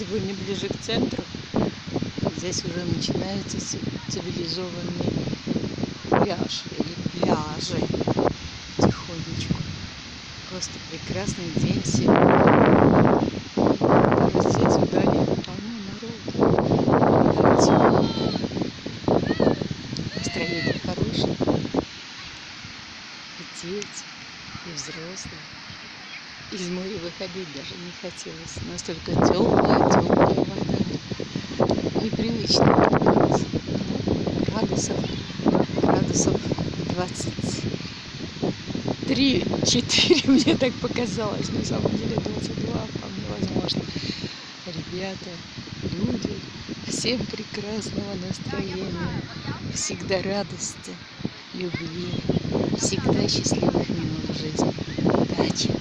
сегодня ближе к центру. Здесь уже начинается цивилизованный пляж или пляжи потихонечку. Просто прекрасный день сегодня. Здесь вдали полно народу. Да, темно. Настроение хорошее. И дети, и взрослые. Из моря выходить даже не хотелось. Настолько теплая, теплая вода. Непривычно. Градусов, градусов 23, 4 мне так показалось. На самом деле 22 вполне возможно. Ребята, люди, всем прекрасного настроения, всегда радости, любви, всегда счастливых минут в жизни. Удачи!